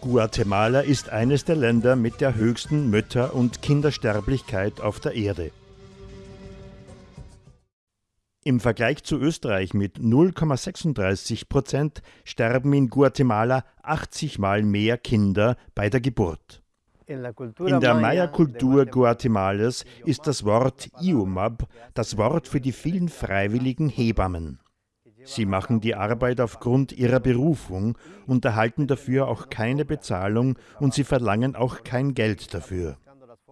Guatemala ist eines der Länder mit der höchsten Mütter- und Kindersterblichkeit auf der Erde. Im Vergleich zu Österreich mit 0,36 Prozent sterben in Guatemala 80 Mal mehr Kinder bei der Geburt. In der Maya-Kultur Guatemalas ist das Wort Iumab das Wort für die vielen freiwilligen Hebammen. Sie machen die Arbeit aufgrund ihrer Berufung und erhalten dafür auch keine Bezahlung und sie verlangen auch kein Geld dafür.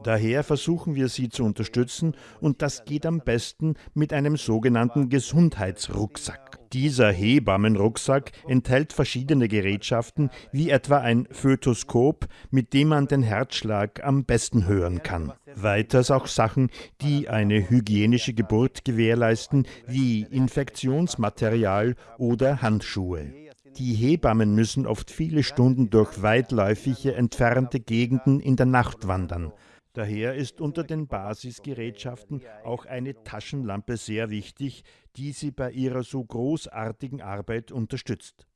Daher versuchen wir sie zu unterstützen und das geht am besten mit einem sogenannten Gesundheitsrucksack. Dieser Hebammenrucksack enthält verschiedene Gerätschaften, wie etwa ein Fötoskop, mit dem man den Herzschlag am besten hören kann. Weiters auch Sachen, die eine hygienische Geburt gewährleisten, wie Infektionsmaterial oder Handschuhe. Die Hebammen müssen oft viele Stunden durch weitläufige, entfernte Gegenden in der Nacht wandern. Daher ist unter den Basisgerätschaften auch eine Taschenlampe sehr wichtig, die sie bei ihrer so großartigen Arbeit unterstützt.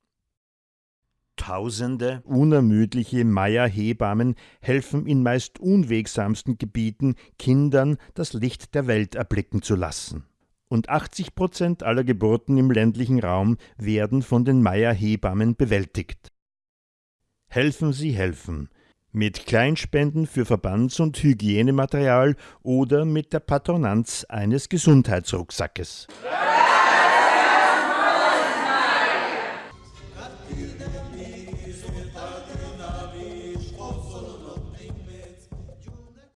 Tausende unermüdliche Maya-Hebammen helfen in meist unwegsamsten Gebieten Kindern das Licht der Welt erblicken zu lassen. Und 80 Prozent aller Geburten im ländlichen Raum werden von den Maya-Hebammen bewältigt. Helfen Sie helfen mit Kleinspenden für Verbands- und Hygienematerial oder mit der Patronanz eines Gesundheitsrucksackes.